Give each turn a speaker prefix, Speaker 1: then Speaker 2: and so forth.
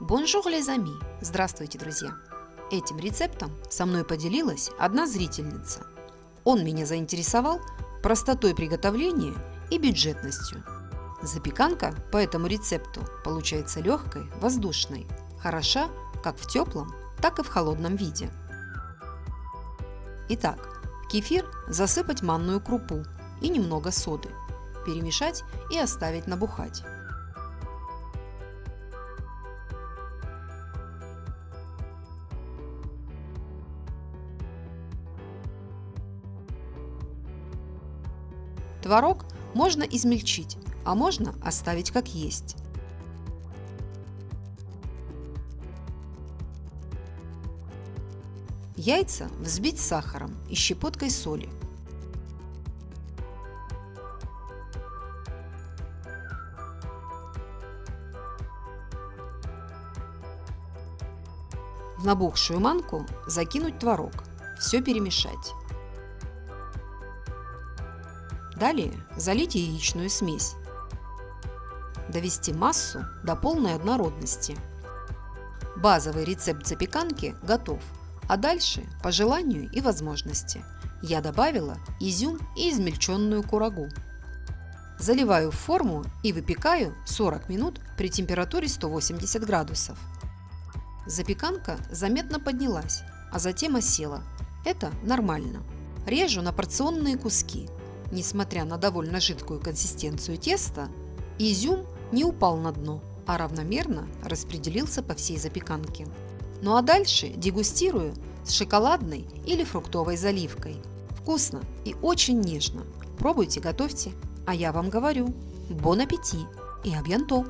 Speaker 1: Bonjour les amis! Здравствуйте, друзья! Этим рецептом со мной поделилась одна зрительница. Он меня заинтересовал простотой приготовления и бюджетностью. Запеканка по этому рецепту получается легкой, воздушной, хороша как в теплом, так и в холодном виде. Итак, в кефир засыпать манную крупу и немного соды, перемешать и оставить набухать. Творог можно измельчить, а можно оставить как есть. Яйца взбить сахаром и щепоткой соли. В набухшую манку закинуть творог, все перемешать. Далее залить яичную смесь. Довести массу до полной однородности. Базовый рецепт запеканки готов, а дальше по желанию и возможности. Я добавила изюм и измельченную курагу. Заливаю в форму и выпекаю 40 минут при температуре 180 градусов. Запеканка заметно поднялась, а затем осела. Это нормально. Режу на порционные куски Несмотря на довольно жидкую консистенцию теста, изюм не упал на дно, а равномерно распределился по всей запеканке. Ну а дальше дегустирую с шоколадной или фруктовой заливкой. Вкусно и очень нежно. Пробуйте, готовьте. А я вам говорю, бон аппетит и абьянто!